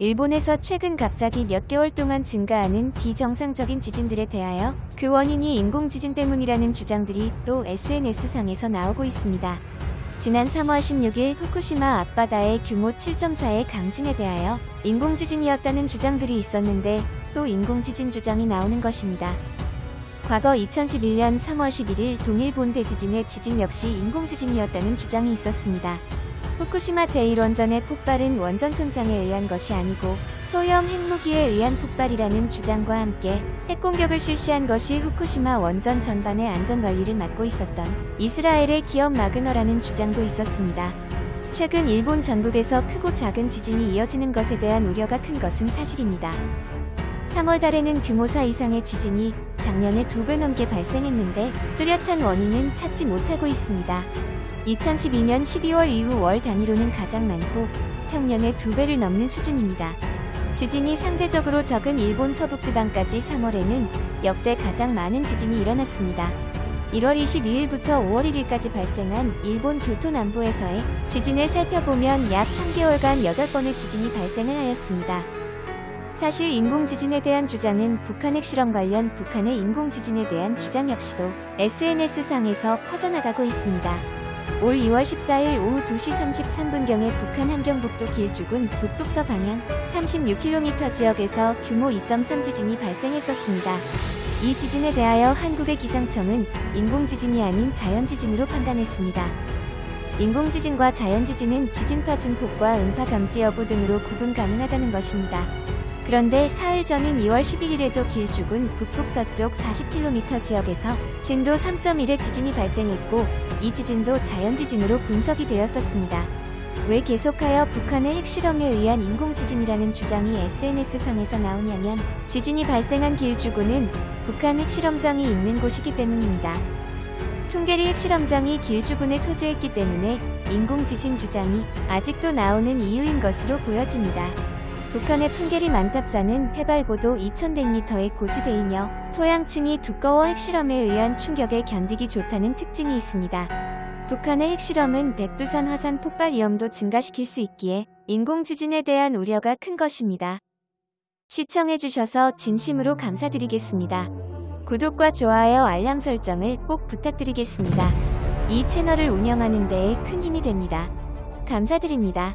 일본에서 최근 갑자기 몇 개월 동안 증가하는 비정상적인 지진들에 대하여 그 원인이 인공지진 때문이라는 주장들이 또 SNS상에서 나오고 있습니다. 지난 3월 16일 후쿠시마 앞바다의 규모 7.4의 강진에 대하여 인공지진이었다는 주장들이 있었는데 또 인공지진 주장이 나오는 것입니다. 과거 2011년 3월 11일 동일 본 대지진의 지진 역시 인공지진이었다는 주장이 있었습니다. 후쿠시마 제1원전의 폭발은 원전 손상에 의한 것이 아니고 소형 핵무기에 의한 폭발이라는 주장과 함께 핵공격을 실시한 것이 후쿠시마 원전 전반의 안전관리를 맡고 있었던 이스라엘의 기업 마그너라는 주장도 있었습니다. 최근 일본 전국에서 크고 작은 지진이 이어지는 것에 대한 우려가 큰 것은 사실입니다. 3월 달에는 규모 4 이상의 지진이 작년에 두 배 넘게 발생했는데 뚜렷한 원인은 찾지 못하고 있습니다. 2012년 12월 이후 월 단위로는 가장 많고 평년의 두 배를 넘는 수준입니다. 지진이 상대적으로 적은 일본 서북지방까지 3월에는 역대 가장 많은 지진이 일어났습니다. 1월 22일부터 5월 1일까지 발생한 일본 교토 남부에서의 지진을 살펴보면 약 3개월간 8번의 지진이 발생을 하였습니다. 사실 인공지진에 대한 주장은 북한 핵실험 관련 북한의 인공지진에 대한 주장 역시도 SNS상에서 퍼져나가고 있습니다. 올 2월 14일 오후 2시 33분경에 북한 함경북도 길주군 북북서 방향 36km 지역에서 규모 2.3 지진이 발생했었습니다. 이 지진에 대하여 한국의 기상청은 인공지진이 아닌 자연지진으로 판단했습니다. 인공지진과 자연지진은 지진파 증폭과 음파 감지 여부 등으로 구분 가능하다는 것입니다. 그런데 사흘 전인 2월 11일에도 길주군 북북서쪽 40km 지역에서 진도 3.1의 지진이 발생했고 이 지진도 자연지진으로 분석이 되었었습니다. 왜 계속하여 북한의 핵실험에 의한 인공지진이라는 주장이 SNS상에서 나오냐면 지진이 발생한 길주군은 북한 핵실험장이 있는 곳이기 때문입니다. 퉁게리 핵실험장이 길주군에 소재했기 때문에 인공지진 주장이 아직도 나오는 이유인 것으로 보여집니다. 북한의 풍계리 만탑산은 해발 고도 2100m의 고지대이며 토양층이 두꺼워 핵실험에 의한 충격에 견디기 좋다는 특징이 있습니다. 북한의 핵실험은 백두산 화산 폭발 위험도 증가시킬 수 있기에 인공지진에 대한 우려가 큰 것입니다. 시청해주셔서 진심으로 감사드리겠습니다. 구독과 좋아요 알람 설정을 꼭 부탁드리겠습니다. 이 채널을 운영하는 데에 큰 힘이 됩니다. 감사드립니다.